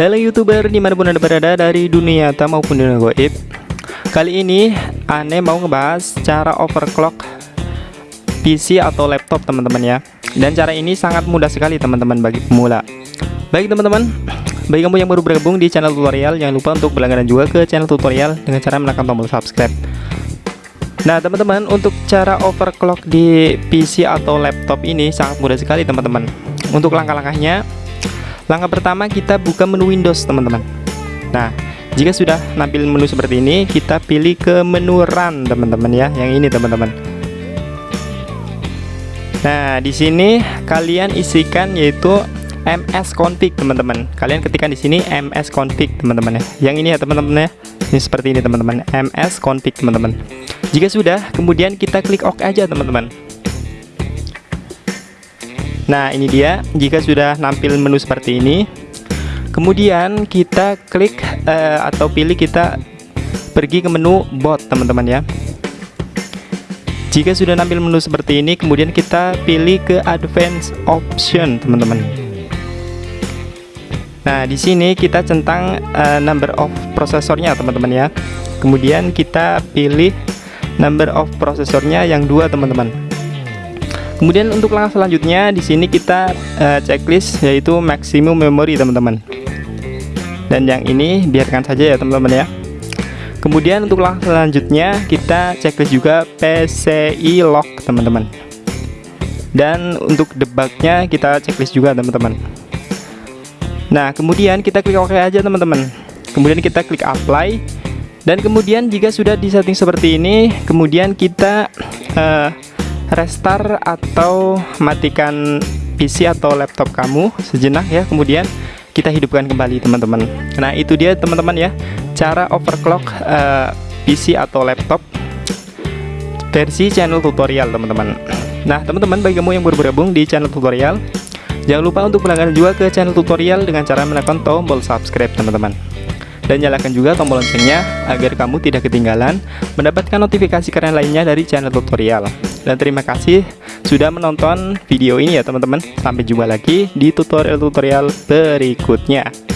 Halo youtuber di mana pun anda berada dari dunia nyata maupun dunia goib Kali ini aneh mau ngebahas cara overclock PC atau laptop teman-teman ya. Dan cara ini sangat mudah sekali teman-teman bagi pemula. Baik teman-teman bagi kamu yang baru bergabung di channel tutorial jangan lupa untuk berlangganan juga ke channel tutorial dengan cara menekan tombol subscribe. Nah teman-teman untuk cara overclock di PC atau laptop ini sangat mudah sekali teman-teman. Untuk langkah-langkahnya Langkah pertama kita buka menu Windows teman-teman. Nah jika sudah nampil menu seperti ini kita pilih ke menu Run teman-teman ya yang ini teman-teman. Nah di sini kalian isikan yaitu ms config teman-teman. Kalian ketikkan di sini ms config teman-teman ya. Yang ini ya teman-teman ya. Ini seperti ini teman-teman. Ms config teman-teman. Jika sudah kemudian kita klik OK aja teman-teman nah ini dia jika sudah nampil menu seperti ini kemudian kita klik uh, atau pilih kita pergi ke menu bot teman-teman ya jika sudah nampil menu seperti ini kemudian kita pilih ke advance option teman-teman Nah, di sini kita centang uh, number of prosesornya teman-teman ya. Kemudian kita pilih number of prosesornya yang dua teman-teman. Kemudian untuk langkah selanjutnya di sini kita uh, checklist yaitu maximum memory teman-teman. Dan yang ini biarkan saja ya teman-teman ya. Kemudian untuk langkah selanjutnya kita checklist juga PCI lock teman-teman. Dan untuk debugnya kita checklist juga teman-teman. Nah kemudian kita klik OK aja teman-teman kemudian kita klik apply dan kemudian jika sudah di setting seperti ini kemudian kita uh, restart atau matikan PC atau laptop kamu sejenak ya. Kemudian kita hidupkan kembali teman-teman. Nah itu dia teman-teman ya. Cara overclock uh, eh, PC atau laptop versi channel tutorial teman-teman. Nah teman-teman bagi kamu yang baru bergabung di channel tutorial Jangan lupa untuk berlangganan juga ke channel tutorial dengan cara menekan tombol subscribe teman-teman. Dan nyalakan juga tombol loncengnya agar kamu tidak ketinggalan mendapatkan notifikasi keren lainnya dari channel tutorial dan terima kasih sudah menonton video ini ya teman-teman. Sampai jumpa lagi di tutorial-tutorial berikutnya